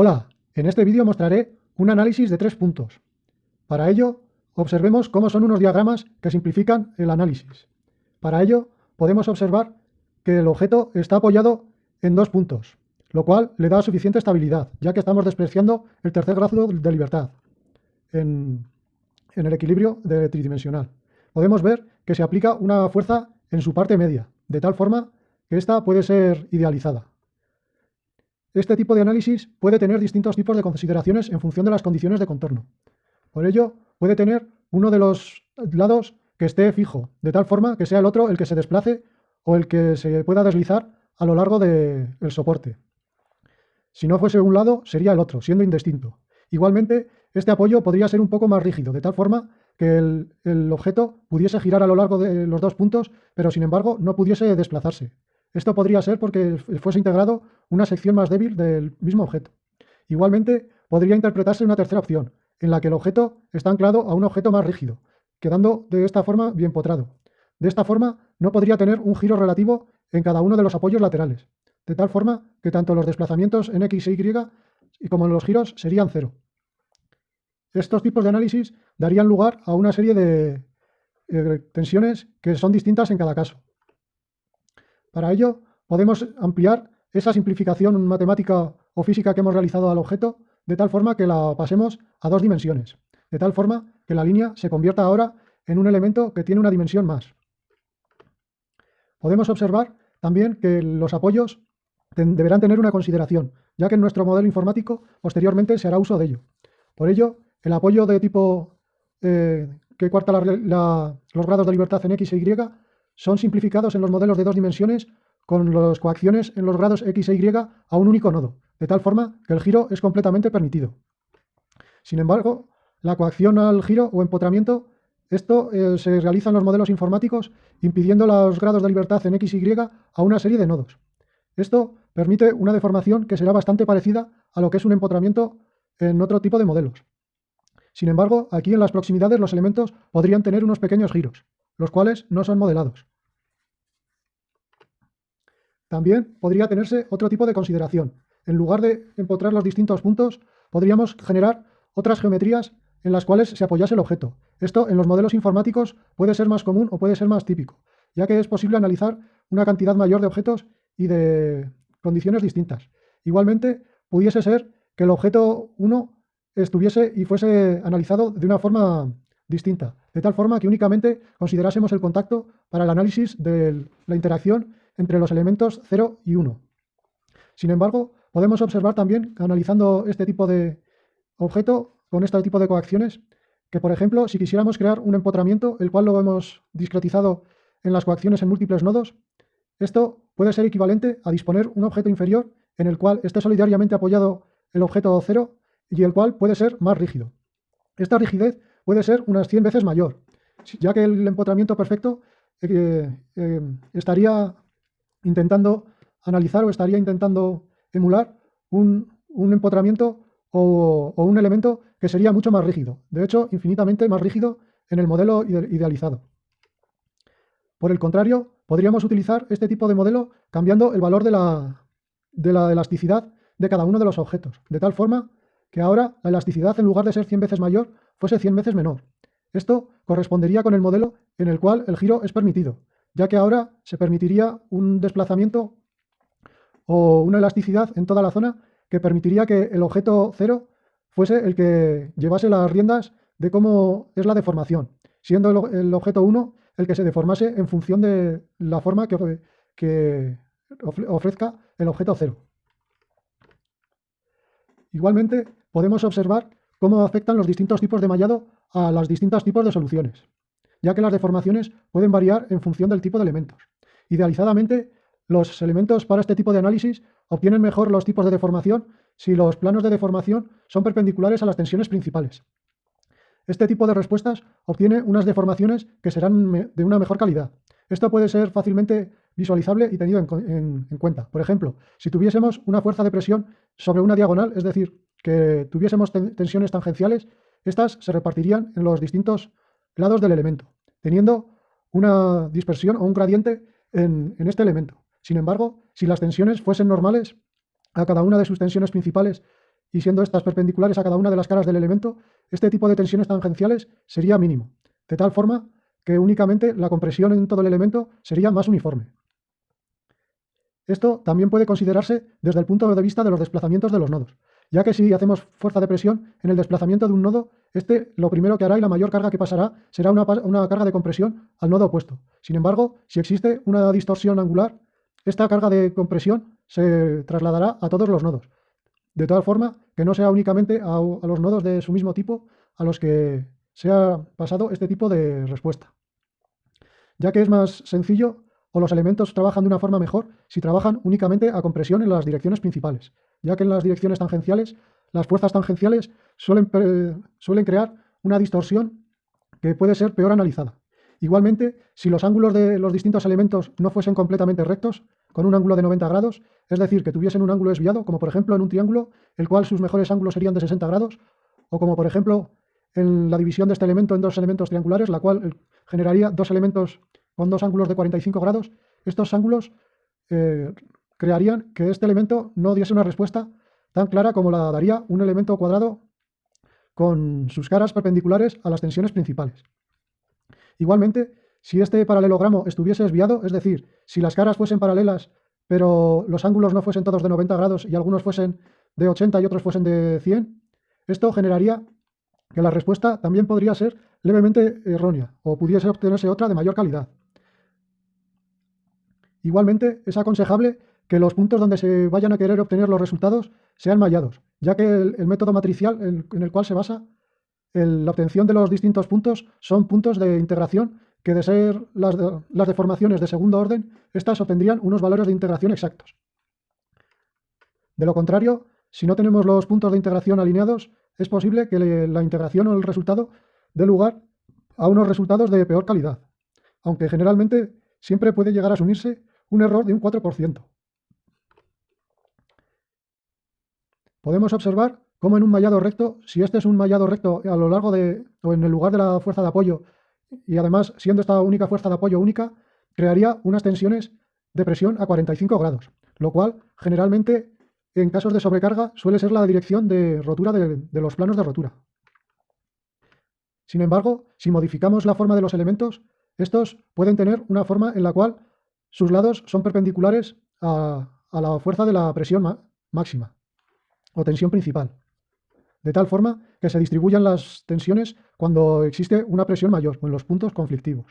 Hola, en este vídeo mostraré un análisis de tres puntos. Para ello, observemos cómo son unos diagramas que simplifican el análisis. Para ello, podemos observar que el objeto está apoyado en dos puntos, lo cual le da suficiente estabilidad, ya que estamos despreciando el tercer grado de libertad en, el equilibrio de tridimensional. Podemos ver que se aplica una fuerza en su parte media, de tal forma que ésta puede ser idealizada. Este tipo de análisis puede tener distintos tipos de consideraciones en función de las condiciones de contorno. Por ello, puede tener uno de los lados que esté fijo, de tal forma que sea el otro el que se desplace o el que se pueda deslizar a lo largo del soporte. Si no fuese un lado, sería el otro, siendo indistinto. Igualmente, este apoyo podría ser un poco más rígido, de tal forma que el, el, objeto pudiese girar a lo largo de los dos puntos, pero sin embargo no pudiese desplazarse. Esto podría ser porque fuese integrado una sección más débil del mismo objeto. Igualmente, podría interpretarse una tercera opción, en la que el objeto está anclado a un objeto más rígido, quedando de esta forma bien potrado. De esta forma, no podría tener un giro relativo en cada uno de los apoyos laterales, de tal forma que tanto los desplazamientos en X e Y como los giros serían cero. Estos tipos de análisis darían lugar a una serie de eh, tensiones que son distintas en cada caso. Para ello, podemos ampliar esa simplificación matemática o física que hemos realizado al objeto de tal forma que la pasemos a dos dimensiones, de tal forma que la línea se convierta ahora en un elemento que tiene una dimensión más. Podemos observar también que los apoyos deberán tener una consideración, ya que en nuestro modelo informático posteriormente se hará uso de ello. Por ello, el apoyo de tipo eh, que cuarta los grados de libertad en X e Y son simplificados en los modelos de dos dimensiones con las coacciones en los grados x e y a un único nodo, de tal forma que el giro es completamente permitido. Sin embargo, la coacción al giro o empotramiento, esto eh, se realiza en los modelos informáticos impidiendo los grados de libertad en x y a una serie de nodos. Esto permite una deformación que será bastante parecida a lo que es un empotramiento en otro tipo de modelos. Sin embargo, aquí en las proximidades los elementos podrían tener unos pequeños giros, los cuales no son modelados. También podría tenerse otro tipo de consideración. En lugar de empotrar los distintos puntos, podríamos generar otras geometrías en las cuales se apoyase el objeto. Esto en los modelos informáticos puede ser más común o puede ser más típico, ya que es posible analizar una cantidad mayor de objetos y de condiciones distintas. Igualmente, pudiese ser que el objeto 1 estuviese y fuese analizado de una forma distinta, de tal forma que únicamente considerásemos el contacto para el análisis de la interacción entre los elementos 0 y 1. Sin embargo, podemos observar también, analizando este tipo de objeto con este tipo de coacciones, que por ejemplo, si quisiéramos crear un empotramiento, el cual lo hemos discretizado en las coacciones en múltiples nodos, esto puede ser equivalente a disponer un objeto inferior en el cual esté solidariamente apoyado el objeto 0 y el cual puede ser más rígido. Esta rigidez puede ser unas 100 veces mayor, ya que el empotramiento perfecto eh, eh, estaría intentando analizar o estaría intentando emular un, empotramiento o, un elemento que sería mucho más rígido, de hecho infinitamente más rígido en el modelo idealizado. Por el contrario, podríamos utilizar este tipo de modelo cambiando el valor de la, de la elasticidad de cada uno de los objetos, de tal forma que ahora la elasticidad en lugar de ser 100 veces mayor fuese 100 veces menor. Esto correspondería con el modelo en el cual el giro es permitido, ya que ahora se permitiría un desplazamiento o una elasticidad en toda la zona que permitiría que el objeto cero fuese el que llevase las riendas de cómo es la deformación, siendo el, objeto 1 el que se deformase en función de la forma que, que ofrezca el objeto 0. Igualmente, podemos observar cómo afectan los distintos tipos de mallado a los distintos tipos de soluciones, ya que las deformaciones pueden variar en función del tipo de elementos. Idealizadamente, los elementos para este tipo de análisis obtienen mejor los tipos de deformación si los planos de deformación son perpendiculares a las tensiones principales. Este tipo de respuestas obtiene unas deformaciones que serán de una mejor calidad. Esto puede ser fácilmente visualizable y tenido en, en cuenta. Por ejemplo, si tuviésemos una fuerza de presión sobre una diagonal, es decir, que tuviésemos tensiones tangenciales, estas se repartirían en los distintos lados del elemento, teniendo una dispersión o un gradiente en, este elemento. Sin embargo, si las tensiones fuesen normales a cada una de sus tensiones principales y siendo estas perpendiculares a cada una de las caras del elemento, este tipo de tensiones tangenciales sería mínimo, de tal forma que únicamente la compresión en todo el elemento sería más uniforme. Esto también puede considerarse desde el punto de vista de los desplazamientos de los nodos, ya que si hacemos fuerza de presión en el desplazamiento de un nodo, este lo primero que hará y la mayor carga que pasará será una, carga de compresión al nodo opuesto. Sin embargo, si existe una distorsión angular, esta carga de compresión se trasladará a todos los nodos, de tal forma que no sea únicamente a, a los nodos de su mismo tipo a los que se ha pasado este tipo de respuesta, ya que es más sencillo o los elementos trabajan de una forma mejor si trabajan únicamente a compresión en las direcciones principales, ya que en las direcciones tangenciales las fuerzas tangenciales suelen, suelen crear una distorsión que puede ser peor analizada. Igualmente, si los ángulos de los distintos elementos no fuesen completamente rectos, con un ángulo de 90 grados, es decir, que tuviesen un ángulo desviado, como por ejemplo en un triángulo, el cual sus mejores ángulos serían de 60 grados, o como por ejemplo en la división de este elemento en dos elementos triangulares, la cual generaría dos elementos con dos ángulos de 45 grados, estos ángulos eh, crearían que este elemento no diese una respuesta tan clara como la daría un elemento cuadrado con sus caras perpendiculares a las tensiones principales. Igualmente, si este paralelogramo estuviese desviado, es decir, si las caras fuesen paralelas, pero los ángulos no fuesen todos de 90 grados y algunos fuesen de 80 y otros fuesen de 100, esto generaría que la respuesta también podría ser levemente errónea o pudiese obtenerse otra de mayor calidad. Igualmente, es aconsejable que los puntos donde se vayan a querer obtener los resultados sean mallados, ya que el, método matricial en, el cual se basa la obtención de los distintos puntos son puntos de integración que de ser las, deformaciones de segundo orden, estas obtendrían unos valores de integración exactos. De lo contrario, si no tenemos los puntos de integración alineados, es posible que la integración o el resultado dé lugar a unos resultados de peor calidad, aunque generalmente siempre puede llegar a asumirse un error de un 4%. Podemos observar cómo en un mallado recto, si este es un mallado recto a lo largo de, o en el lugar de la fuerza de apoyo, y además siendo esta única fuerza de apoyo única, crearía unas tensiones de presión a 45 grados, lo cual generalmente en casos de sobrecarga suele ser la dirección de rotura de, de los planos de rotura. Sin embargo, si modificamos la forma de los elementos, estos pueden tener una forma en la cual sus lados son perpendiculares a, la fuerza de la presión máxima o tensión principal, de tal forma que se distribuyan las tensiones cuando existe una presión mayor o en los puntos conflictivos.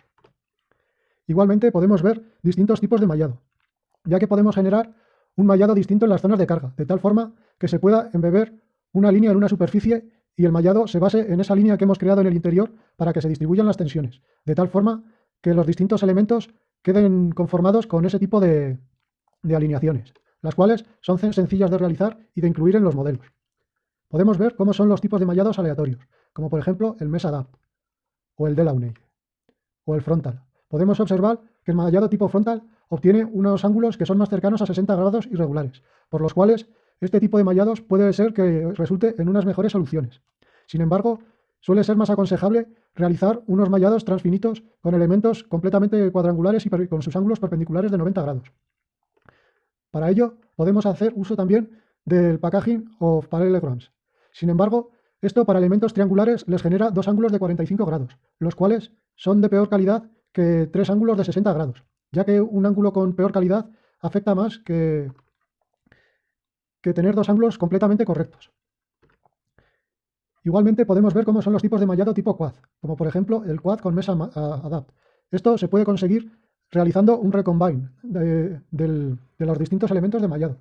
Igualmente podemos ver distintos tipos de mallado, ya que podemos generar un mallado distinto en las zonas de carga, de tal forma que se pueda embeber una línea en una superficie y el mallado se base en esa línea que hemos creado en el interior para que se distribuyan las tensiones, de tal forma que los distintos elementos queden conformados con ese tipo de, alineaciones, las cuales son sencillas de realizar y de incluir en los modelos. Podemos ver cómo son los tipos de mallados aleatorios, como por ejemplo el MES-ADAPT, o el Delaunay, o el frontal. Podemos observar que el mallado tipo frontal obtiene unos ángulos que son más cercanos a 60 grados irregulares, por los cuales este tipo de mallados puede ser que resulte en unas mejores soluciones. Sin embargo, suele ser más aconsejable realizar unos mallados transfinitos con elementos completamente cuadrangulares y con sus ángulos perpendiculares de 90 grados. Para ello, podemos hacer uso también del packaging of parallelograms. Sin embargo, esto para elementos triangulares les genera dos ángulos de 45 grados, los cuales son de peor calidad que tres ángulos de 60 grados, ya que un ángulo con peor calidad afecta más que, que tener dos ángulos completamente correctos. Igualmente podemos ver cómo son los tipos de mallado tipo quad, como por ejemplo el quad con mesa adapt. Esto se puede conseguir realizando un recombine de, los distintos elementos de mallado.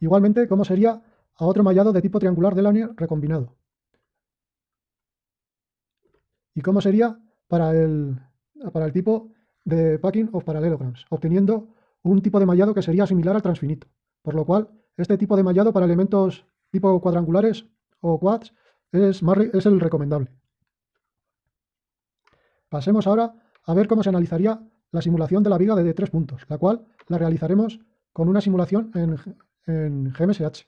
Igualmente, cómo sería a otro mallado de tipo triangular de lanier recombinado. Y cómo sería para el, para el tipo de packing of parallelograms, obteniendo un tipo de mallado que sería similar al transfinito. Por lo cual, este tipo de mallado para elementos tipo cuadrangulares o quads es, es el recomendable. Pasemos ahora a ver cómo se analizaría la simulación de la viga de tres puntos, la cual la realizaremos con una simulación en, en GMSH.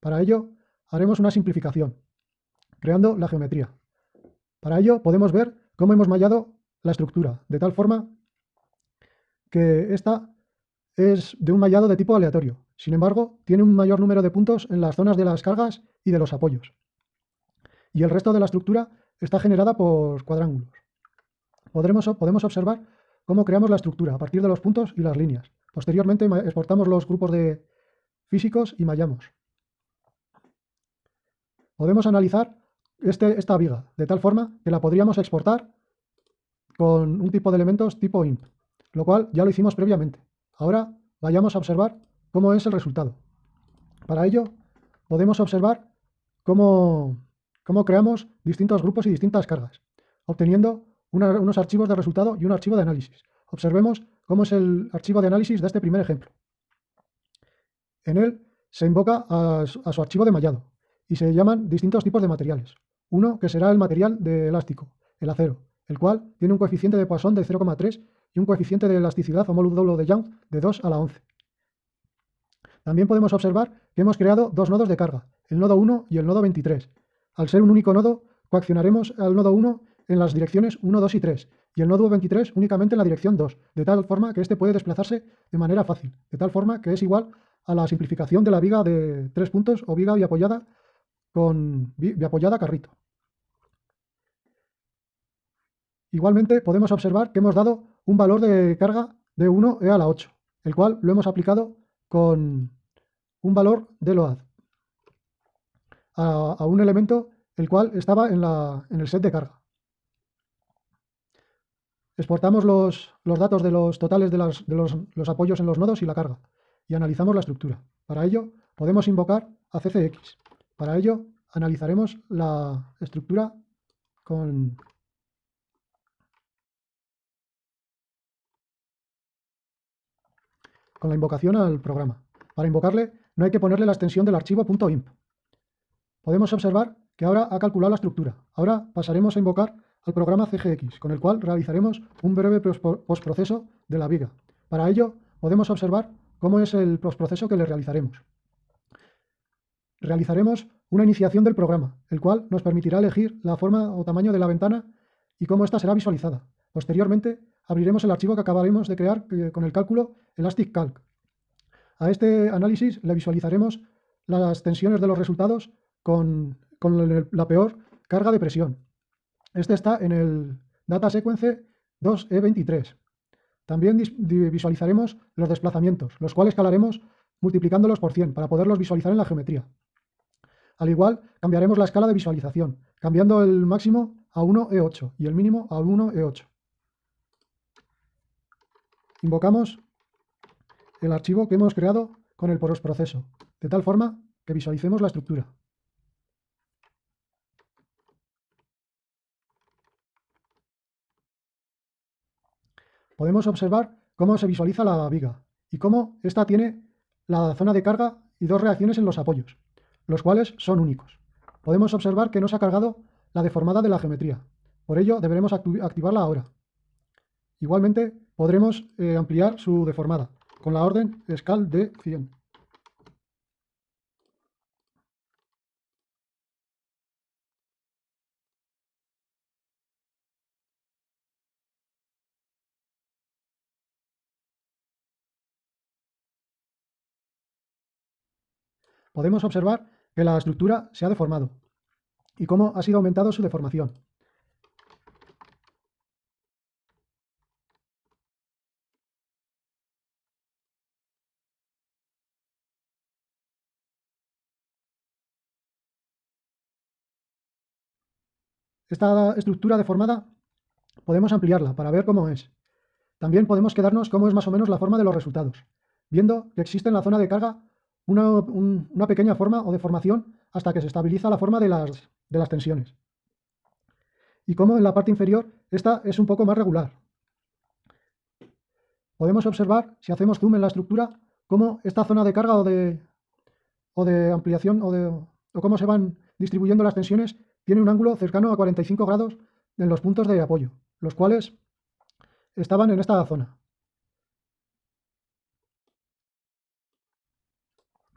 Para ello haremos una simplificación, creando la geometría. Para ello podemos ver cómo hemos mallado la estructura, de tal forma que esta es de un mallado de tipo aleatorio, Sin embargo, tiene un mayor número de puntos en las zonas de las cargas y de los apoyos. Y el resto de la estructura está generada por cuadrángulos. podemos observar cómo creamos la estructura a partir de los puntos y las líneas. Posteriormente exportamos los grupos de físicos y mallamos. Podemos analizar este, esta viga de tal forma que la podríamos exportar con un tipo de elementos tipo imp, lo cual ya lo hicimos previamente. Ahora vayamos a observar cómo es el resultado. Para ello podemos observar cómo, cómo creamos distintos grupos y distintas cargas, obteniendo unos archivos de resultado y un archivo de análisis. Observemos cómo es el archivo de análisis de este primer ejemplo. En él se invoca a, su archivo de mallado y se llaman distintos tipos de materiales. Uno que será el material de elástico, el acero, el cual tiene un coeficiente de Poisson de 0,3 y un coeficiente de elasticidad o módulo de Young de 2 a la 11. También podemos observar que hemos creado dos nodos de carga, el nodo 1 y el nodo 23. Al ser un único nodo, coaccionaremos al nodo 1 en las direcciones 1, 2 y 3, y el nodo 23 únicamente en la dirección 2, de tal forma que éste puede desplazarse de manera fácil, de tal forma que es igual a la simplificación de la viga de tres puntos o viga biapoyada con biapoyada carrito. Igualmente podemos observar que hemos dado un valor de carga de 1 e a la 8, el cual lo hemos aplicado con un valor de load a, un elemento el cual estaba en, en el set de carga. Exportamos los, datos de los totales de, los, apoyos en los nodos y la carga y analizamos la estructura. Para ello podemos invocar a CCX. Para ello analizaremos la estructura con, con la invocación al programa. Para invocarle no hay que ponerle la extensión del archivo .imp. Podemos observar que ahora ha calculado la estructura. Ahora pasaremos a invocar al programa CGX, con el cual realizaremos un breve postproceso de la viga. Para ello, podemos observar cómo es el postproceso que le realizaremos. Realizaremos una iniciación del programa, el cual nos permitirá elegir la forma o tamaño de la ventana y cómo ésta será visualizada. Posteriormente, abriremos el archivo que acabaremos de crear eh, con el cálculo Elastic Calc. A este análisis le visualizaremos las tensiones de los resultados con, la peor carga de presión. Este está en el data sequence 2E23. También visualizaremos los desplazamientos, los cuales calaremos multiplicándolos por 100 para poderlos visualizar en la geometría. Al igual, cambiaremos la escala de visualización, cambiando el máximo a 1E8 y el mínimo a 1E8. Invocamos el archivo que hemos creado con el proceso, de tal forma que visualicemos la estructura. podemos observar cómo se visualiza la viga y cómo ésta tiene la zona de carga y dos reacciones en los apoyos, los cuales son únicos. Podemos observar que no se ha cargado la deformada de la geometría, por ello deberemos activarla ahora. Igualmente podremos eh, ampliar su deformada con la orden scal de 100. podemos observar que la estructura se ha deformado y cómo ha sido aumentado su deformación. Esta estructura deformada podemos ampliarla para ver cómo es. También podemos quedarnos cómo es más o menos la forma de los resultados, viendo que existe en la zona de carga una, pequeña forma o deformación hasta que se estabiliza la forma de las, de las tensiones. Y como en la parte inferior esta es un poco más regular. Podemos observar, si hacemos zoom en la estructura, cómo esta zona de carga o de, o de ampliación o, de, o cómo se van distribuyendo las tensiones tiene un ángulo cercano a 45 grados en los puntos de apoyo, los cuales estaban en esta zona.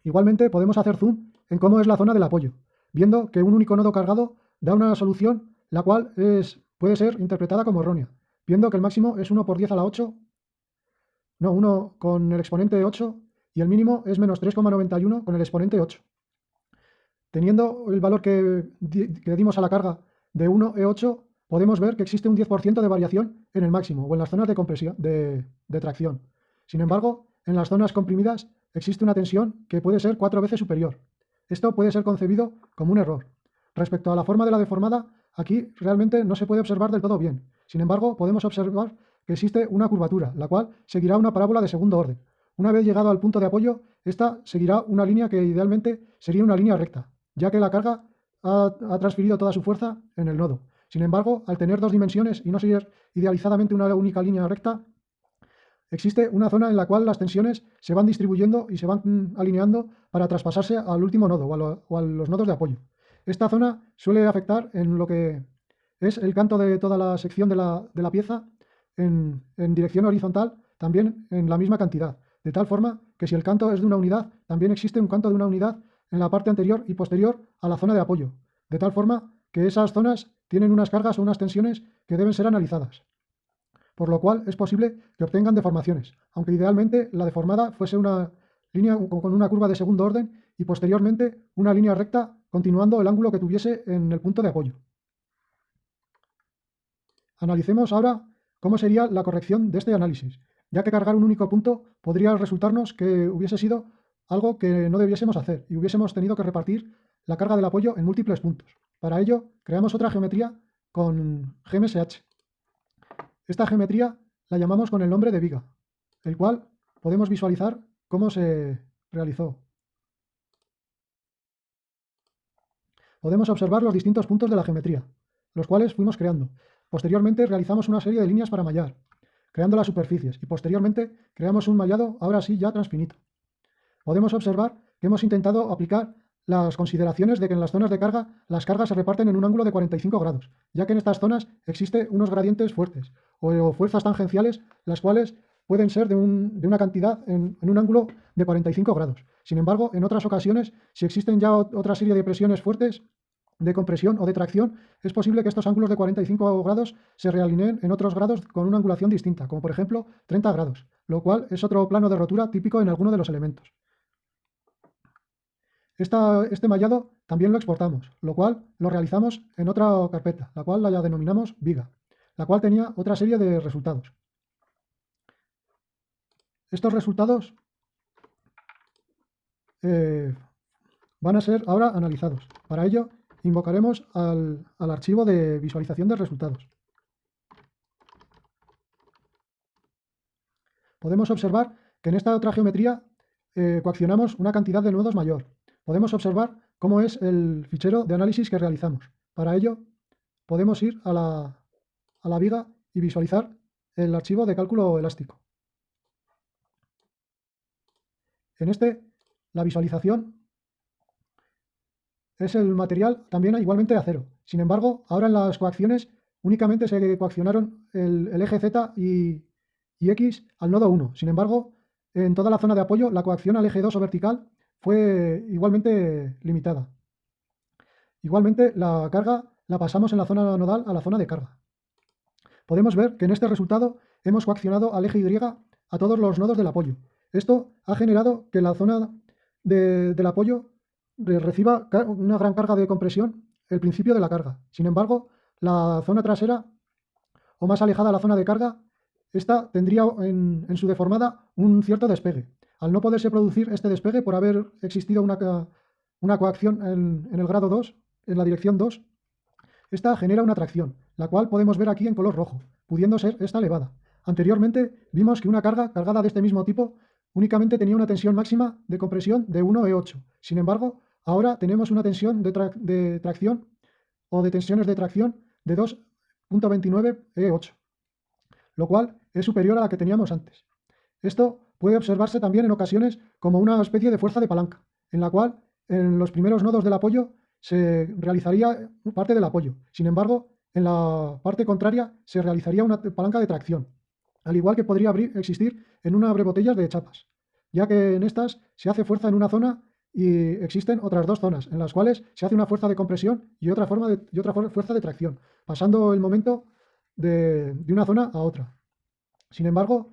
Igualmente podemos hacer zoom en cómo es la zona del apoyo, viendo que un único nodo cargado da una solución la cual es, puede ser interpretada como errónea, viendo que el máximo es 1 por 10 a la 8, no, 1 con el exponente 8 y el mínimo es menos 3,91 con el exponente 8. Teniendo el valor que, que dimos a la carga de 1E8, podemos ver que existe un 10% de variación en el máximo o en las zonas de compresión, de tracción. Sin embargo, en las zonas comprimidas existe una tensión que puede ser cuatro veces superior. Esto puede ser concebido como un error. Respecto a la forma de la deformada, aquí realmente no se puede observar del todo bien. Sin embargo, podemos observar que existe una curvatura, la cual seguirá una parábola de segundo orden. Una vez llegado al punto de apoyo, esta seguirá una línea que idealmente sería una línea recta, ya que la carga ha, transferido toda su fuerza en el nodo. Sin embargo, al tener dos dimensiones y no ser idealizadamente una única línea recta, existe una zona en la cual las tensiones se van distribuyendo y se van alineando para traspasarse al último nodo o a, los nodos de apoyo. Esta zona suele afectar en lo que es el canto de toda la sección de la pieza en, dirección horizontal también en la misma cantidad, de tal forma que si el canto es de una unidad, también existe un canto de una unidad en la parte anterior y posterior a la zona de apoyo, de tal forma que esas zonas tienen unas cargas o unas tensiones que deben ser analizadas. Por lo cual es posible que obtengan deformaciones, aunque idealmente la deformada fuese una línea con una curva de segundo orden y posteriormente una línea recta continuando el ángulo que tuviese en el punto de apoyo. Analicemos ahora ¿Cómo sería la corrección de este análisis? Ya que cargar un único punto podría resultarnos que hubiese sido algo que no debiésemos hacer y hubiésemos tenido que repartir la carga del apoyo en múltiples puntos. Para ello, creamos otra geometría con GMSH. Esta geometría la llamamos con el nombre de viga, el cual podemos visualizar cómo se realizó. Podemos observar los distintos puntos de la geometría, los cuales fuimos creando. Posteriormente realizamos una serie de líneas para mallar, creando las superficies, y posteriormente creamos un mallado, ahora sí, ya transfinito. Podemos observar que hemos intentado aplicar las consideraciones de que en las zonas de carga las cargas se reparten en un ángulo de 45 grados, ya que en estas zonas existen unos gradientes fuertes o fuerzas tangenciales, las cuales pueden ser de, una cantidad en, en, un ángulo de 45 grados. Sin embargo, en otras ocasiones, si existen ya otra serie de presiones fuertes, de compresión o de tracción, es posible que estos ángulos de 45 grados se realineen en otros grados con una angulación distinta, como por ejemplo 30 grados, lo cual es otro plano de rotura típico en alguno de los elementos. Este mallado también lo exportamos, lo cual lo realizamos en otra carpeta, la cual la denominamos viga, la cual tenía otra serie de resultados. Estos resultados eh, van a ser ahora analizados. Para ello invocaremos al, archivo de visualización de resultados. Podemos observar que en esta otra geometría eh, coaccionamos una cantidad de nodos mayor. Podemos observar cómo es el fichero de análisis que realizamos. Para ello, podemos ir a la, a la viga y visualizar el archivo de cálculo elástico. En este, la visualización es el material también igualmente de acero. Sin embargo, ahora en las coacciones únicamente se coaccionaron el, eje Z y, X al nodo 1. Sin embargo, en toda la zona de apoyo, la coacción al eje 2 o vertical fue igualmente limitada. Igualmente, la carga la pasamos en la zona nodal a la zona de carga. Podemos ver que en este resultado hemos coaccionado al eje Y a todos los nodos del apoyo. Esto ha generado que la zona del apoyo reciba una gran carga de compresión el principio de la carga. Sin embargo, la zona trasera o más alejada a la zona de carga, esta tendría en, su deformada un cierto despegue. Al no poderse producir este despegue por haber existido una, una coacción en, el grado 2, en la dirección 2, esta genera una tracción, la cual podemos ver aquí en color rojo, pudiendo ser esta elevada. Anteriormente vimos que una carga cargada de este mismo tipo únicamente tenía una tensión máxima de compresión de 1E8. Sin embargo, Ahora tenemos una tensión de, tracción o de tensiones de tracción de 2.29 E8, lo cual es superior a la que teníamos antes. Esto puede observarse también en ocasiones como una especie de fuerza de palanca, en la cual en los primeros nodos del apoyo se realizaría parte del apoyo. Sin embargo, en la parte contraria se realizaría una palanca de tracción, al igual que podría existir en una botellas de chapas, ya que en estas se hace fuerza en una zona y existen otras dos zonas en las cuales se hace una fuerza de compresión y otra, forma de, y otra fuerza de tracción, pasando el momento de, una zona a otra. Sin embargo,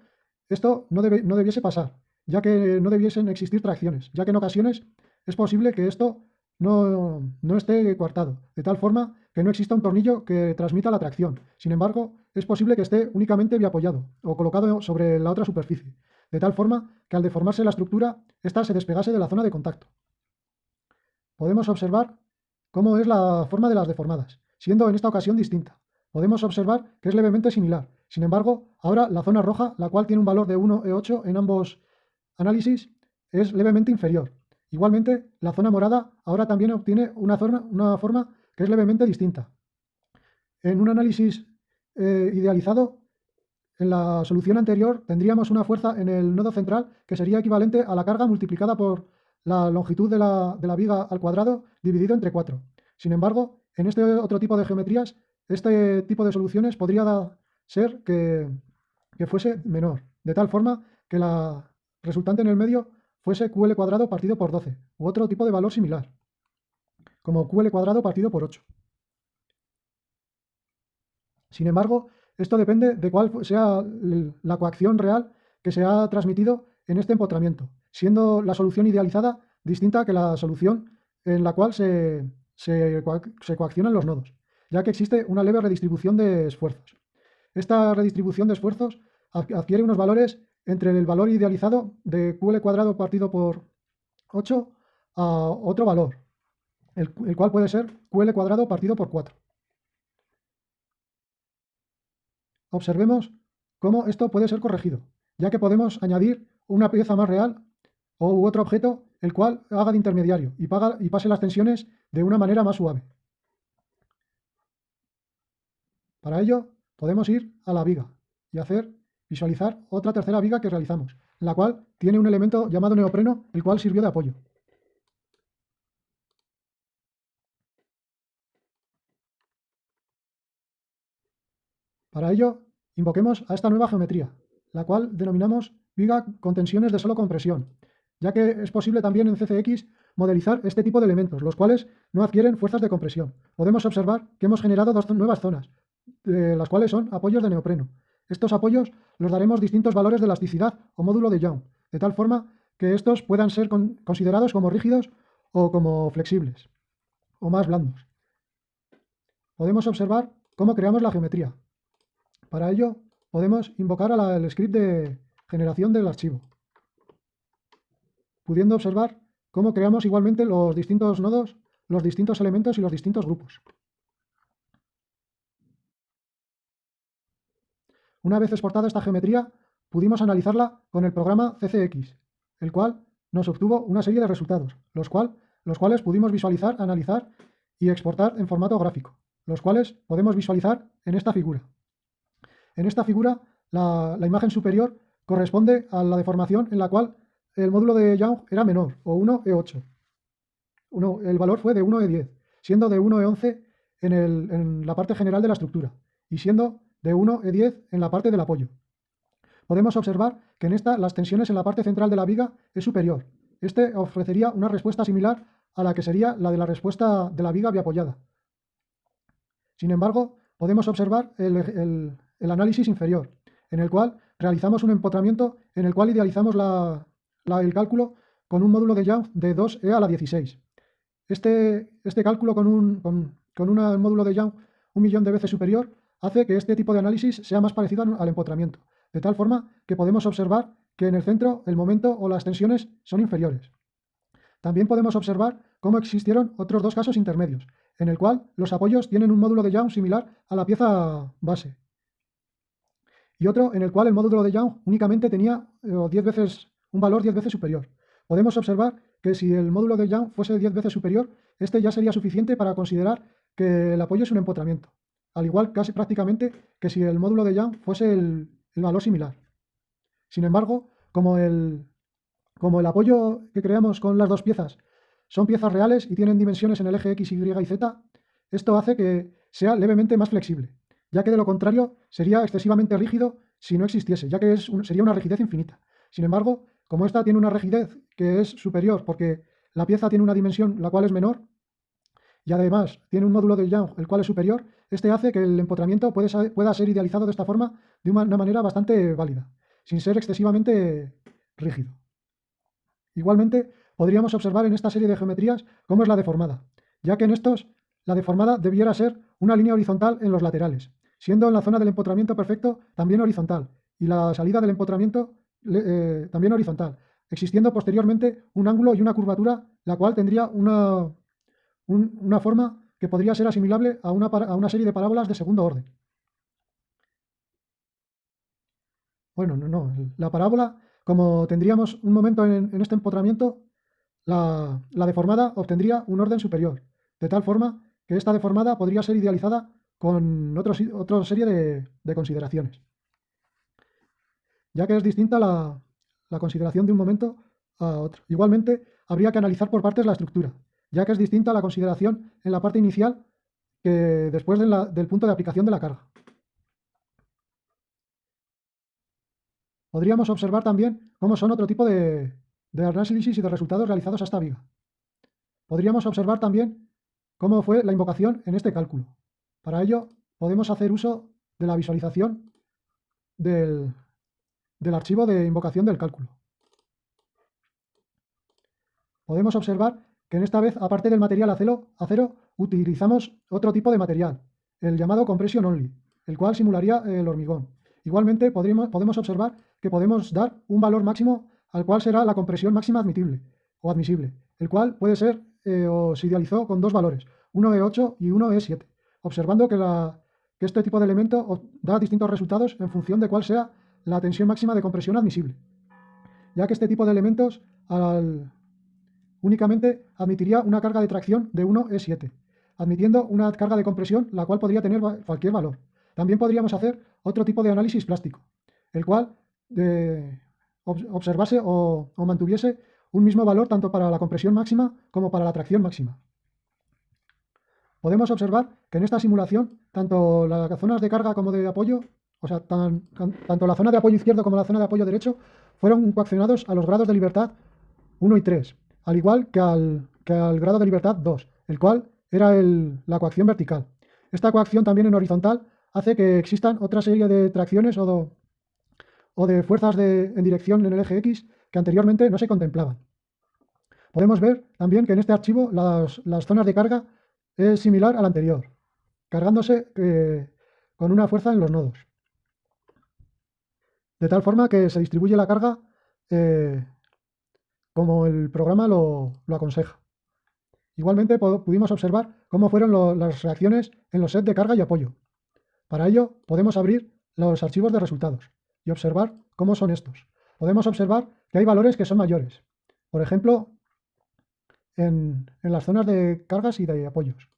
esto no, debe, no debiese pasar, ya que no debiesen existir tracciones, ya que en ocasiones es posible que esto no, no esté coartado, de tal forma que no exista un tornillo que transmita la tracción. Sin embargo, es posible que esté únicamente biapoyado o colocado sobre la otra superficie, de tal forma que al deformarse la estructura, ésta se despegase de la zona de contacto. Podemos observar cómo es la forma de las deformadas, siendo en esta ocasión distinta. Podemos observar que es levemente similar. Sin embargo, ahora la zona roja, la cual tiene un valor de 1E8 en ambos análisis, es levemente inferior. Igualmente, la zona morada ahora también obtiene una, una forma que es levemente distinta. En un análisis eh, idealizado, en la solución anterior tendríamos una fuerza en el nodo central que sería equivalente a la carga multiplicada por la longitud de la, de la viga al cuadrado dividido entre 4. Sin embargo, en este otro tipo de geometrías, este tipo de soluciones podría ser que, que fuese menor, de tal forma que la resultante en el medio fuese QL cuadrado partido por 12, u otro tipo de valor similar, como QL cuadrado partido por 8. Sin embargo, esto depende de cuál sea la coacción real que se ha transmitido en este empotramiento, siendo la solución idealizada distinta que la solución en la cual se, se, coaccionan los nodos, ya que existe una leve redistribución de esfuerzos. Esta redistribución de esfuerzos adquiere unos valores entre el valor idealizado de QL cuadrado partido por 8 a otro valor, el, cual puede ser QL cuadrado partido por 4. Observemos cómo esto puede ser corregido, ya que podemos añadir una pieza más real o otro objeto el cual haga de intermediario y, y pase las tensiones de una manera más suave. Para ello podemos ir a la viga y hacer visualizar otra tercera viga que realizamos, la cual tiene un elemento llamado neopreno, el cual sirvió de apoyo. Para ello, invoquemos a esta nueva geometría, la cual denominamos viga con tensiones de solo compresión, ya que es posible también en CCX modelizar este tipo de elementos, los cuales no adquieren fuerzas de compresión. Podemos observar que hemos generado dos nuevas zonas, las cuales son apoyos de neopreno. Estos apoyos los daremos distintos valores de elasticidad o módulo de Young, de tal forma que estos puedan ser considerados como rígidos o como flexibles, o más blandos. Podemos observar cómo creamos la geometría. Para ello, podemos invocar al script de generación del archivo, pudiendo observar cómo creamos igualmente los distintos nodos, los distintos elementos y los distintos grupos. Una vez exportada esta geometría, pudimos analizarla con el programa CCX, el cual nos obtuvo una serie de resultados, los, cuales pudimos visualizar, analizar y exportar en formato gráfico, los cuales podemos visualizar en esta figura. En esta figura, la, imagen superior corresponde a la deformación en la cual el módulo de Young era menor, o 1E8. el valor fue de 1E10, siendo de 1E11 en, en la parte general de la estructura, y siendo de 1E10 en la parte del apoyo. Podemos observar que en esta las tensiones en la parte central de la viga es superior. Este ofrecería una respuesta similar a la que sería la de la respuesta de la viga biapoyada. Sin embargo, podemos observar el, el análisis inferior, en el cual realizamos un empotramiento en el cual idealizamos el cálculo con un módulo de Young de 2e a la 16. Este, este cálculo con un, con, un módulo de Young un millón de veces superior hace que este tipo de análisis sea más parecido al empotramiento, de tal forma que podemos observar que en el centro el momento o las tensiones son inferiores. También podemos observar cómo existieron otros dos casos intermedios, en el cual los apoyos tienen un módulo de Young similar a la pieza base, y otro en el cual el módulo de Young únicamente tenía 10 eh, veces, un valor 10 veces superior. Podemos observar que si el módulo de Young fuese 10 veces superior, este ya sería suficiente para considerar que el apoyo es un empotramiento, al igual casi prácticamente que si el módulo de Young fuese el, valor similar. Sin embargo, como el, como el apoyo que creamos con las dos piezas son piezas reales y tienen dimensiones en el eje X, Y y Z, esto hace que sea levemente más flexible ya que de lo contrario sería excesivamente rígido si no existiese, ya que es sería una rigidez infinita. Sin embargo, como esta tiene una rigidez que es superior porque la pieza tiene una dimensión la cual es menor, y además tiene un módulo de Young el cual es superior, este hace que el empotramiento pueda ser idealizado de esta forma de una manera bastante válida, sin ser excesivamente rígido. Igualmente, podríamos observar en esta serie de geometrías cómo es la deformada, ya que en estos la deformada debiera ser una línea horizontal en los laterales, siendo en la zona del empotramiento perfecto también horizontal y la salida del empotramiento eh, también horizontal, existiendo posteriormente un ángulo y una curvatura, la cual tendría una, una forma que podría ser asimilable a una, a una serie de parábolas de segundo orden. Bueno, no, no. La parábola, como tendríamos un momento en, este empotramiento, la, deformada obtendría un orden superior, de tal forma que esta deformada podría ser idealizada con otra serie de, consideraciones, ya que es distinta la, la consideración de un momento a otro. Igualmente, habría que analizar por partes la estructura, ya que es distinta la consideración en la parte inicial que después del punto de aplicación de la carga. Podríamos observar también cómo son otro tipo de, análisis y de resultados realizados a esta viga. Podríamos observar también cómo fue la invocación en este cálculo. Para ello, podemos hacer uso de la visualización del, archivo de invocación del cálculo. Podemos observar que en esta vez, aparte del material acero, acero, utilizamos otro tipo de material, el llamado compression only, el cual simularía el hormigón. Igualmente, podemos observar que podemos dar un valor máximo al cual será la compresión máxima o admisible, el cual puede ser eh, o se idealizó con dos valores, uno E8 y uno E7, observando que, este tipo de elemento da distintos resultados en función de cuál sea la tensión máxima de compresión admisible, ya que este tipo de elementos únicamente admitiría una carga de tracción de 1E7, admitiendo una carga de compresión la cual podría tener cualquier valor. También podríamos hacer otro tipo de análisis plástico, el cual observase o, mantuviese un mismo valor tanto para la compresión máxima como para la tracción máxima. Podemos observar que en esta simulación, tanto las zonas de carga como de apoyo, o sea, tanto la zona de apoyo izquierdo como la zona de apoyo derecho, fueron coaccionados a los grados de libertad 1 y 3, al igual que al, grado de libertad 2, el cual era la coacción vertical. Esta coacción también en horizontal hace que existan otra serie de tracciones o, de fuerzas en dirección en el eje X que anteriormente no se contemplaban. Podemos ver también que en este archivo las, zonas de carga es similar al anterior, cargándose eh, con una fuerza en los nodos. De tal forma que se distribuye la carga eh, como el programa lo, aconseja. Igualmente pudimos observar cómo fueron las reacciones en los sets de carga y apoyo. Para ello podemos abrir los archivos de resultados y observar cómo son estos. Podemos observar que hay valores que son mayores. Por ejemplo, en, las zonas de cargas y de apoyos.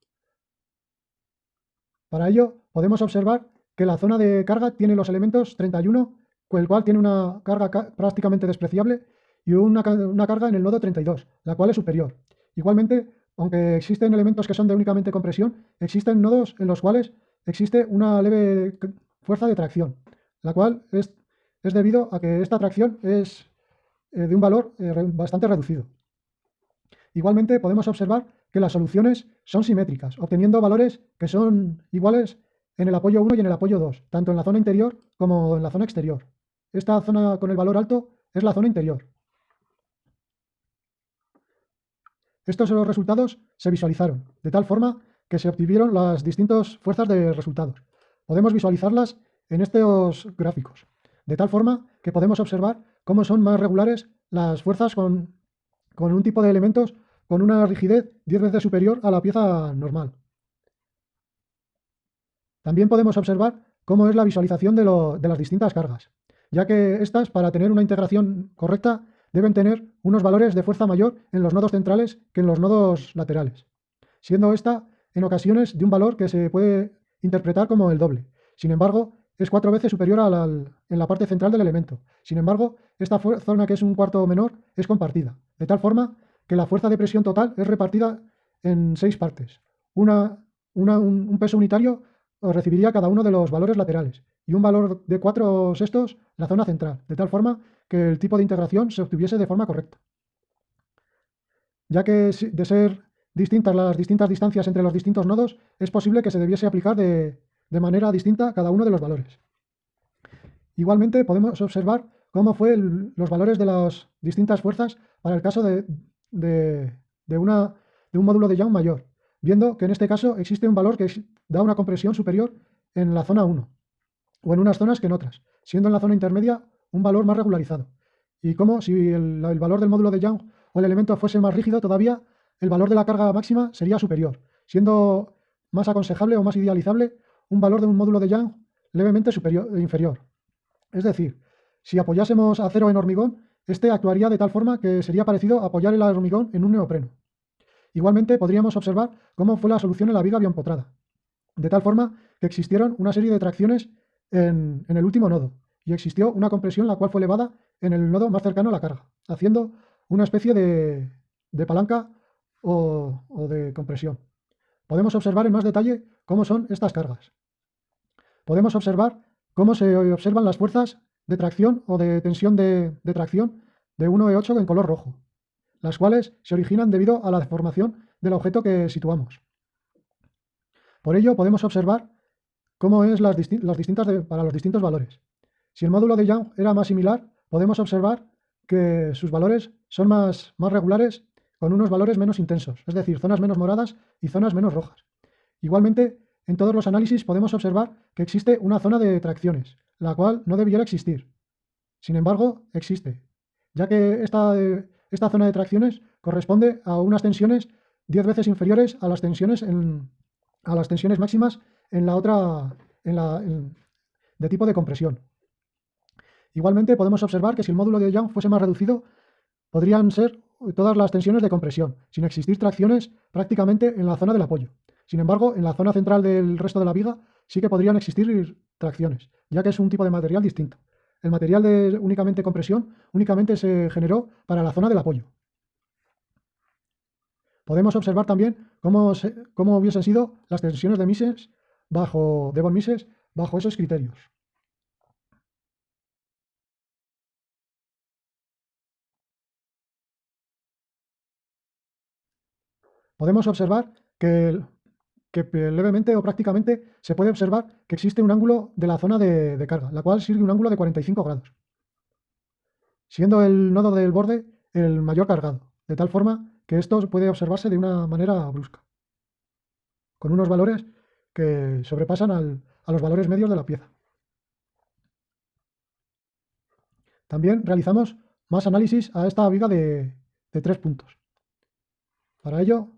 Para ello, podemos observar que la zona de carga tiene los elementos 31, con el cual tiene una carga prácticamente despreciable, y una, carga en el nodo 32, la cual es superior. Igualmente, aunque existen elementos que son de únicamente compresión, existen nodos en los cuales existe una leve fuerza de tracción la cual es, debido a que esta tracción es eh, de un valor eh, bastante reducido. Igualmente podemos observar que las soluciones son simétricas, obteniendo valores que son iguales en el apoyo 1 y en el apoyo 2, tanto en la zona interior como en la zona exterior. Esta zona con el valor alto es la zona interior. Estos resultados se visualizaron, de tal forma que se obtuvieron las distintas fuerzas de resultados. Podemos visualizarlas en estos gráficos, de tal forma que podemos observar cómo son más regulares las fuerzas con, un tipo de elementos con una rigidez 10 veces superior a la pieza normal. También podemos observar cómo es la visualización de, de las distintas cargas, ya que estas, para tener una integración correcta, deben tener unos valores de fuerza mayor en los nodos centrales que en los nodos laterales, siendo esta en ocasiones de un valor que se puede interpretar como el doble. Sin embargo, es cuatro veces superior a en la parte central del elemento. Sin embargo, esta zona que es un cuarto menor es compartida, de tal forma que la fuerza de presión total es repartida en seis partes. Una, un, peso unitario recibiría cada uno de los valores laterales y un valor de cuatro sextos la zona central, de tal forma que el tipo de integración se obtuviese de forma correcta. Ya que de ser distintas las distintas distancias entre los distintos nodos, es posible que se debiese aplicar de, de manera distinta cada uno de los valores. Igualmente podemos observar cómo fue los valores de las distintas fuerzas para el caso de, una, de un módulo de Young mayor, viendo que en este caso existe un valor que da una compresión superior en la zona 1, o en unas zonas que en otras, siendo en la zona intermedia un valor más regularizado. Y como si el, valor del módulo de Young o el elemento fuese más rígido, todavía el valor de la carga máxima sería superior, siendo más aconsejable o más idealizable un valor de un módulo de Young levemente superior, inferior. Es decir, si apoyásemos acero en hormigón, este actuaría de tal forma que sería parecido a apoyar el hormigón en un neopreno. Igualmente podríamos observar cómo fue la solución en la viga bioempotrada, de tal forma que existieron una serie de tracciones en, el último nodo y existió una compresión la cual fue elevada en el nodo más cercano a la carga, haciendo una especie de, palanca o, de compresión. Podemos observar en más detalle cómo son estas cargas. Podemos observar cómo se observan las fuerzas de tracción o de tensión de, tracción de 1E8 en color rojo, las cuales se originan debido a la deformación del objeto que situamos. Por ello podemos observar cómo es las, distintas para los distintos valores. Si el módulo de Young era más similar, podemos observar que sus valores son más, regulares con unos valores menos intensos, es decir, zonas menos moradas y zonas menos rojas. Igualmente, en todos los análisis podemos observar que existe una zona de tracciones, la cual no debiera existir. Sin embargo, existe, ya que esta, esta zona de tracciones corresponde a unas tensiones 10 veces inferiores a las tensiones, a las tensiones máximas en la otra en la, de tipo de compresión. Igualmente podemos observar que si el módulo de Young fuese más reducido, podrían ser todas las tensiones de compresión, sin existir tracciones prácticamente en la zona del apoyo. Sin embargo, en la zona central del resto de la viga sí que podrían existir tracciones, ya que es un tipo de material distinto. El material de únicamente compresión únicamente se generó para la zona del apoyo. Podemos observar también cómo, cómo hubiesen sido las tensiones de Mises bajo, de von Mises bajo esos criterios. Podemos observar que levemente o prácticamente se puede observar que existe un ángulo de la zona de, carga, la cual sirve un ángulo de 45 grados, siendo el nodo del borde el mayor cargado, de tal forma que esto puede observarse de una manera brusca, con unos valores que sobrepasan a los valores medios de la pieza. También realizamos más análisis a esta viga de tres puntos. Para ello,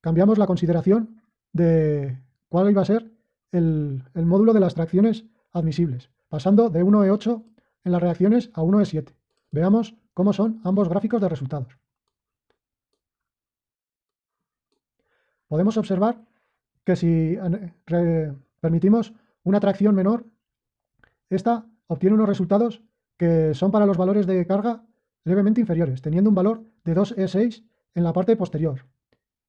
cambiamos la consideración de cuál iba a ser el, módulo de las tracciones admisibles, pasando de 1E8 en las reacciones a 1E7. Veamos cómo son ambos gráficos de resultados. Podemos observar que si permitimos una tracción menor, esta obtiene unos resultados que son para los valores de carga levemente inferiores, teniendo un valor de 2E6 en la parte posterior,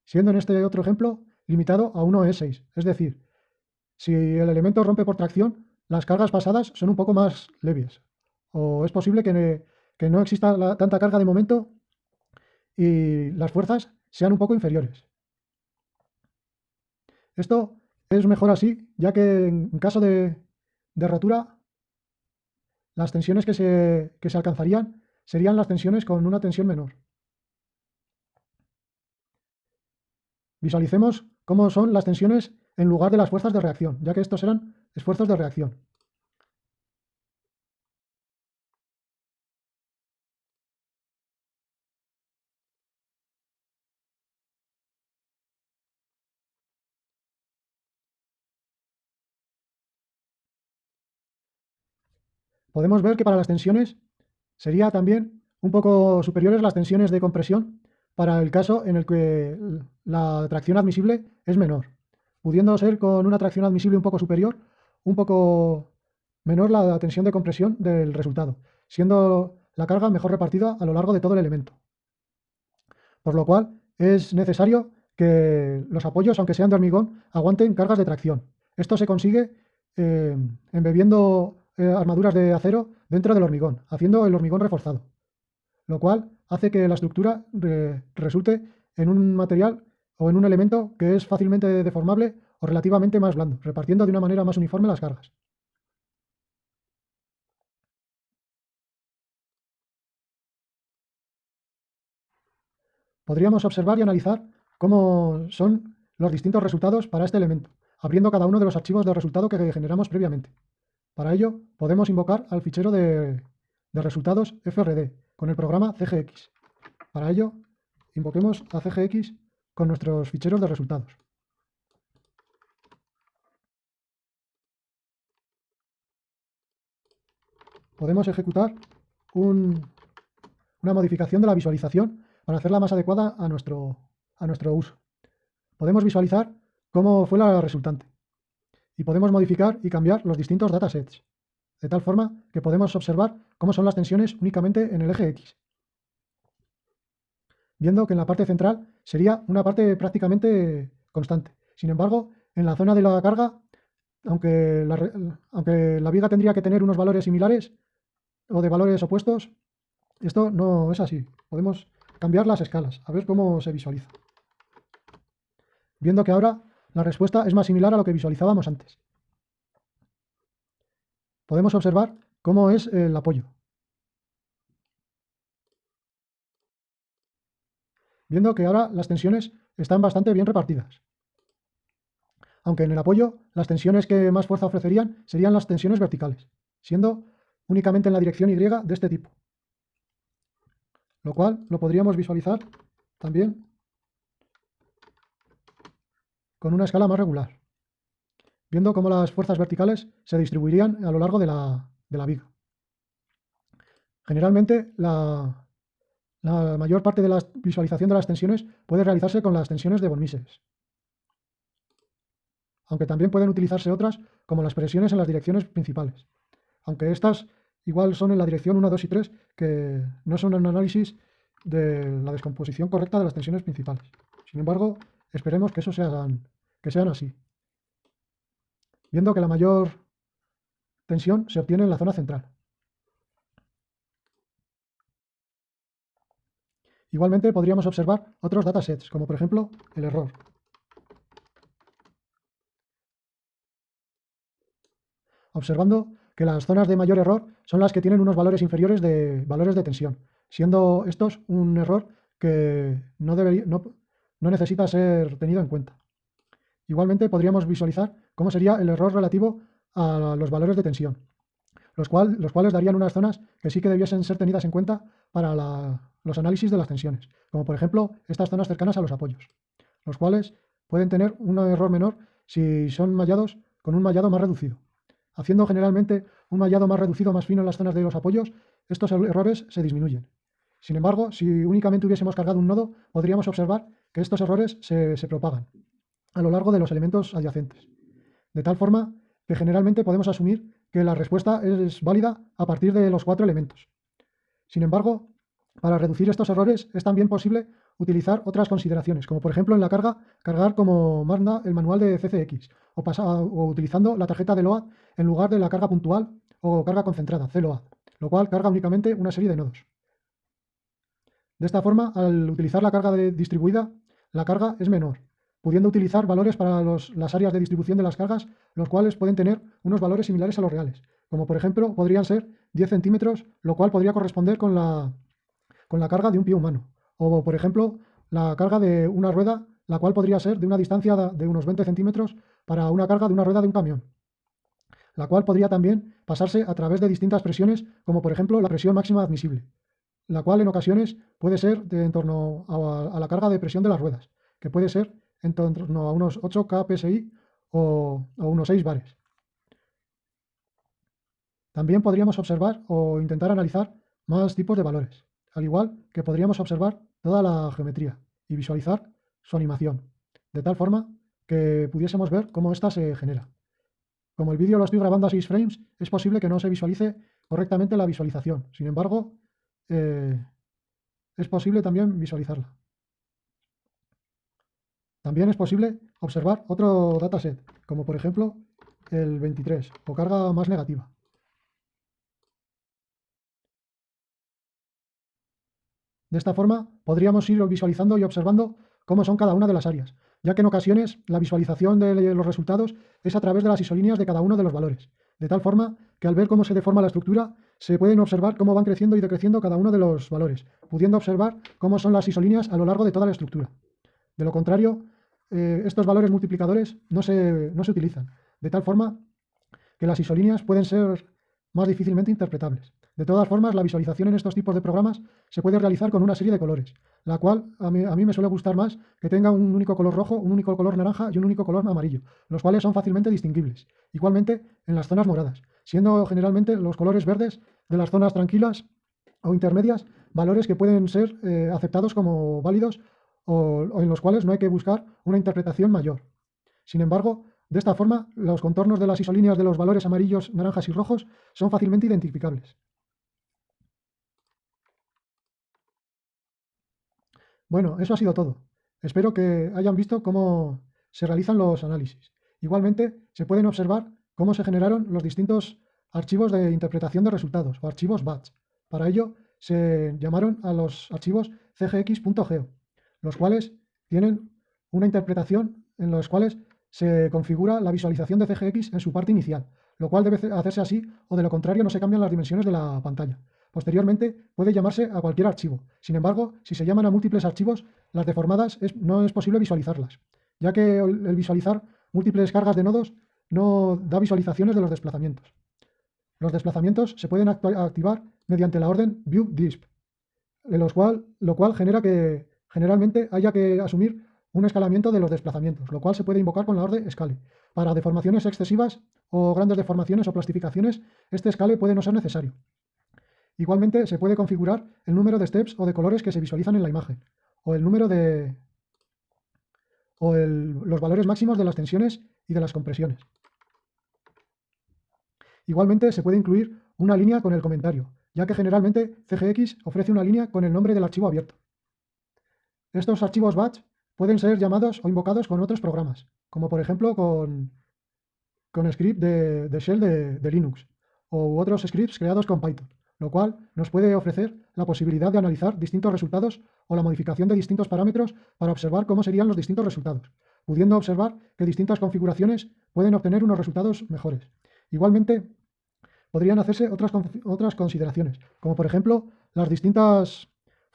siendo en este otro ejemplo limitado a 1E6. Es decir, si el elemento rompe por tracción, las cargas pasadas son un poco más leves. O es posible que, no exista tanta carga de momento y las fuerzas sean un poco inferiores. Esto es mejor así, ya que en caso de, rotura, las tensiones que se, que se alcanzarían serían las tensiones con una tensión menor. Visualicemos cómo son las tensiones en lugar de las fuerzas de reacción, ya que estos eran esfuerzos de reacción. Podemos ver que para las tensiones sería también un poco superiores las tensiones de compresión para el caso en el que la tracción admisible es menor, pudiendo ser con una tracción admisible un poco superior, un poco menor la tensión de compresión del resultado, siendo la carga mejor repartida a lo largo de todo el elemento. Por lo cual es necesario que los apoyos, aunque sean de hormigón, aguanten cargas de tracción. Esto se consigue eh, embebiendo eh, armaduras de acero dentro del hormigón, haciendo el hormigón reforzado, lo cual hace que la estructura resulte en un material o en un elemento que es fácilmente deformable o relativamente más blando, repartiendo de una manera más uniforme las cargas. Podríamos observar y analizar cómo son los distintos resultados para este elemento, abriendo cada uno de los archivos de resultado que generamos previamente. Para ello, podemos invocar al fichero de, de resultados FRD, con el programa CGX. Para ello, invoquemos a CGX con nuestros ficheros de resultados. Podemos ejecutar una modificación de la visualización para hacerla más adecuada a nuestro, a nuestro uso. Podemos visualizar cómo fue la resultante y podemos modificar y cambiar los distintos datasets, de tal forma que podemos observar cómo son las tensiones únicamente en el eje X. Viendo que en la parte central sería una parte prácticamente constante. Sin embargo, en la zona de la carga, aunque la, aunque la viga tendría que tener unos valores similares o de valores opuestos, esto no es así. Podemos cambiar las escalas, a ver cómo se visualiza. Viendo que ahora la respuesta es más similar a lo que visualizábamos antes. Podemos observar cómo es el apoyo. Viendo que ahora las tensiones están bastante bien repartidas. Aunque en el apoyo las tensiones que más fuerza ofrecerían serían las tensiones verticales, siendo únicamente en la dirección Y de este tipo. Lo cual lo podríamos visualizar también con una escala más regular, viendo cómo las fuerzas verticales se distribuirían a lo largo de la, viga. Generalmente, la, mayor parte de la visualización de las tensiones puede realizarse con las tensiones de von Mises, aunque también pueden utilizarse otras como las presiones en las direcciones principales, aunque estas igual son en la dirección 1, 2 y 3, que no son un análisis de la descomposición correcta de las tensiones principales. Sin embargo, esperemos que eso sean que sean así. Viendo que la mayor tensión se obtiene en la zona central. Igualmente podríamos observar otros datasets, como por ejemplo el error. Observando que las zonas de mayor error son las que tienen unos valores inferiores de valores de tensión, siendo estos un error que no, no necesita ser tenido en cuenta. Igualmente podríamos visualizar cómo sería el error relativo a los valores de tensión, los, cuales darían unas zonas que sí que debiesen ser tenidas en cuenta para los análisis de las tensiones, como por ejemplo estas zonas cercanas a los apoyos, los cuales pueden tener un error menor si son mallados con un mallado más reducido. Haciendo generalmente un mallado más reducido, más fino en las zonas de los apoyos, estos errores se disminuyen. Sin embargo, si únicamente hubiésemos cargado un nodo, podríamos observar que estos errores se propagan a lo largo de los elementos adyacentes. De tal forma que generalmente podemos asumir que la respuesta es válida a partir de los cuatro elementos. Sin embargo, para reducir estos errores es también posible utilizar otras consideraciones, como por ejemplo en la carga, cargar como manda el manual de CCX, o, o utilizando la tarjeta de LOAD en lugar de la carga puntual o carga concentrada, CLOAD, lo cual carga únicamente una serie de nodos. De esta forma, al utilizar la carga distribuida, la carga es menor, pudiendo utilizar valores para las áreas de distribución de las cargas, los cuales pueden tener unos valores similares a los reales, como por ejemplo podrían ser 10 centímetros, lo cual podría corresponder con la, con la carga de un pie humano, o por ejemplo la carga de una rueda, la cual podría ser de una distancia de unos 20 centímetros para una carga de una rueda de un camión, la cual podría también pasarse a través de distintas presiones, como por ejemplo la presión máxima admisible, la cual en ocasiones puede ser de en torno a, a la carga de presión de las ruedas, que puede ser en torno a unos 8 kpsi o, o unos 6 bares. También podríamos observar o intentar analizar más tipos de valores, al igual que podríamos observar toda la geometría y visualizar su animación, de tal forma que pudiésemos ver cómo ésta se genera. Como el vídeo lo estoy grabando a 6 frames, es posible que no se visualice correctamente la visualización. Sin embargo, eh, es posible también visualizarla. También es posible observar otro dataset, como por ejemplo el 23, o carga más negativa. De esta forma, podríamos ir visualizando y observando cómo son cada una de las áreas, ya que en ocasiones la visualización de los resultados es a través de las isolíneas de cada uno de los valores, de tal forma que al ver cómo se deforma la estructura, se pueden observar cómo van creciendo y decreciendo cada uno de los valores, pudiendo observar cómo son las isolíneas a lo largo de toda la estructura. De lo contrario, eh, estos valores multiplicadores no se, no se utilizan, de tal forma que las isolíneas pueden ser más difícilmente interpretables. De todas formas, la visualización en estos tipos de programas se puede realizar con una serie de colores, la cual a mí, a mí, me suele gustar más que tenga un único color rojo, un único color naranja y un único color amarillo, los cuales son fácilmente distinguibles. Igualmente en las zonas moradas, siendo generalmente los colores verdes de las zonas tranquilas o intermedias valores que pueden ser eh, aceptados como válidos o, en los cuales no hay que buscar una interpretación mayor. Sin embargo, de esta forma, los contornos de las isolíneas de los valores amarillos, naranjas y rojos son fácilmente identificables. Bueno, eso ha sido todo. Espero que hayan visto cómo se realizan los análisis. Igualmente, se pueden observar cómo se generaron los distintos archivos de interpretación de resultados o archivos batch. Para ello, se llamaron a los archivos cgx.geo, los cuales tienen una interpretación en los cuales se configura la visualización de CGX en su parte inicial, lo cual debe hacerse así o de lo contrario no se cambian las dimensiones de la pantalla. Posteriormente puede llamarse a cualquier archivo. Sin embargo, si se llaman a múltiples archivos, las deformadas no es posible visualizarlas, ya que el visualizar múltiples cargas de nodos no da visualizaciones de los desplazamientos. Los desplazamientos se pueden activar mediante la orden viewDisp, cual, lo cual genera que generalmente haya que asumir un escalamiento de los desplazamientos, lo cual se puede invocar con la orden scale. Para deformaciones excesivas o grandes deformaciones o plastificaciones, este scale puede no ser necesario. Igualmente se puede configurar el número de steps o de colores que se visualizan en la imagen, o el número de... o los valores máximos de las tensiones y de las compresiones. Igualmente se puede incluir una línea con el comentario, ya que generalmente CGX ofrece una línea con el nombre del archivo abierto. Estos archivos batch pueden ser llamados o invocados con otros programas, como por ejemplo con, con script de, shell de, de Linux, u otros scripts creados con Python lo cual nos puede ofrecer la posibilidad de analizar distintos resultados o la modificación de distintos parámetros para observar cómo serían los distintos resultados, pudiendo observar que distintas configuraciones pueden obtener unos resultados mejores. Igualmente, podrían hacerse otras, otras consideraciones, como por ejemplo las distintas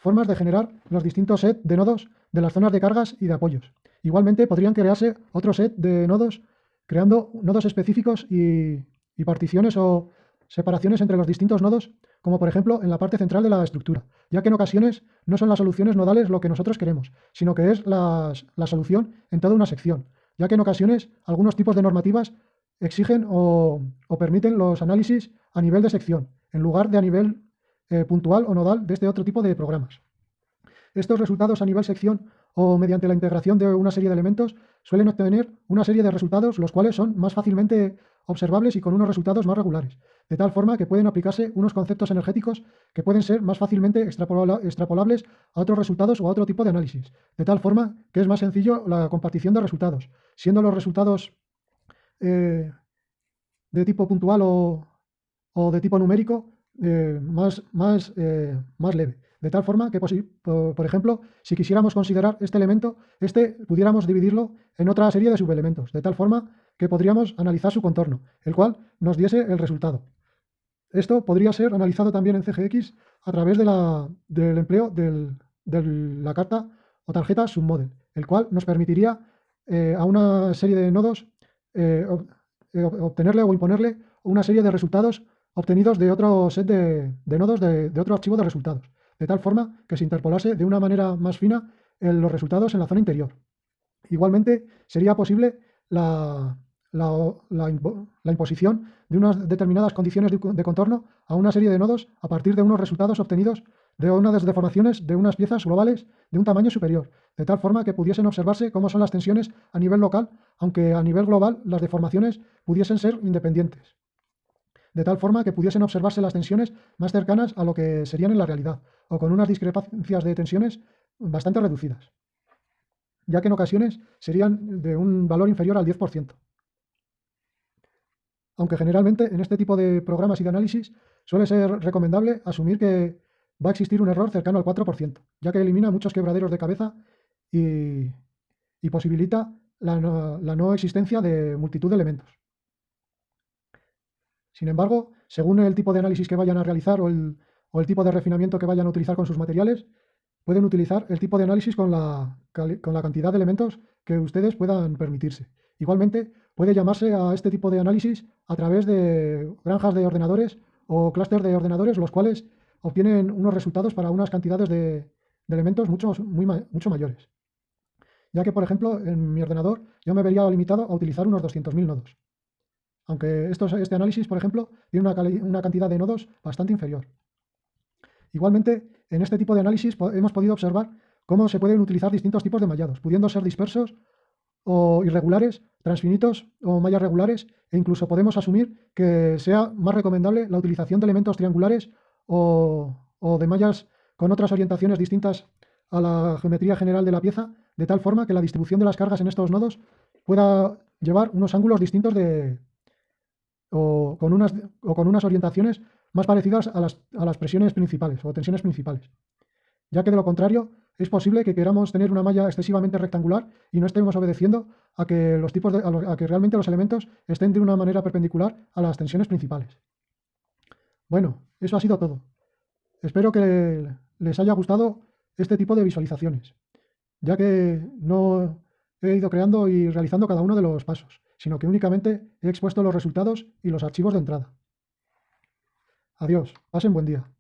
formas de generar los distintos sets de nodos de las zonas de cargas y de apoyos. Igualmente podrían crearse otro set de nodos creando nodos específicos y, y particiones o separaciones entre los distintos nodos como por ejemplo en la parte central de la estructura, ya que en ocasiones no son las soluciones nodales lo que nosotros queremos, sino que es la, solución en toda una sección, ya que en ocasiones algunos tipos de normativas exigen o, permiten los análisis a nivel de sección, en lugar de a nivel eh, puntual o nodal de este otro tipo de programas. Estos resultados a nivel sección o mediante la integración de una serie de elementos suelen obtener una serie de resultados los cuales son más fácilmente observables y con unos resultados más regulares, de tal forma que pueden aplicarse unos conceptos energéticos que pueden ser más fácilmente extrapolables a otros resultados o a otro tipo de análisis, de tal forma que es más sencillo la compartición de resultados, siendo los resultados eh, de tipo puntual o, de tipo numérico eh, más, más, eh, más leve. De tal forma que, por ejemplo, si quisiéramos considerar este elemento, este pudiéramos dividirlo en otra serie de subelementos, de tal forma que podríamos analizar su contorno, el cual nos diese el resultado. Esto podría ser analizado también en CGX a través del empleo de la carta o tarjeta submodel, el cual nos permitiría eh, a una serie de nodos obtenerle o imponerle una serie de resultados obtenidos de otro set de, nodos de, otro archivo de resultados, de tal forma que se interpolase de una manera más fina los resultados en la zona interior. Igualmente, sería posible la, la, imposición de unas determinadas condiciones de, contorno a una serie de nodos a partir de unos resultados obtenidos de unas deformaciones de unas piezas globales de un tamaño superior, de tal forma que pudiesen observarse cómo son las tensiones a nivel local, aunque a nivel global las deformaciones pudiesen ser independientes, de tal forma que pudiesen observarse las tensiones más cercanas a lo que serían en la realidad, o con unas discrepancias de tensiones bastante reducidas, ya que en ocasiones serían de un valor inferior al 10% aunque generalmente en este tipo de programas y de análisis suele ser recomendable asumir que va a existir un error cercano al 4%, ya que elimina muchos quebraderos de cabeza y, posibilita la no, existencia de multitud de elementos. Sin embargo, según el tipo de análisis que vayan a realizar o el, tipo de refinamiento que vayan a utilizar con sus materiales, pueden utilizar el tipo de análisis con la, cantidad de elementos que ustedes puedan permitirse. Igualmente, puede llamarse a este tipo de análisis a través de granjas de ordenadores o clústeres de ordenadores, los cuales obtienen unos resultados para unas cantidades de, elementos mucho, mucho mayores. Ya que, por ejemplo, en mi ordenador yo me vería limitado a utilizar unos 200.000 nodos. Aunque este análisis, por ejemplo, tiene una, cantidad de nodos bastante inferior. Igualmente, en este tipo de análisis hemos podido observar cómo se pueden utilizar distintos tipos de mallados, pudiendo ser dispersos o irregulares, transfinitos o mallas regulares, e incluso podemos asumir que sea más recomendable la utilización de elementos triangulares o, de mallas con otras orientaciones distintas a la geometría general de la pieza, de tal forma que la distribución de las cargas en estos nodos pueda llevar unos ángulos distintos de, o, con unas, o con unas orientaciones más parecidas a las, a las presiones principales o tensiones principales. Ya que de lo contrario, es posible que queramos tener una malla excesivamente rectangular y no estemos obedeciendo a que, los tipos a, que realmente los elementos estén de una manera perpendicular a las tensiones principales. Bueno, eso ha sido todo. Espero que les haya gustado este tipo de visualizaciones, ya que no he ido creando y realizando cada uno de los pasos, sino que únicamente he expuesto los resultados y los archivos de entrada. Adiós, pasen buen día.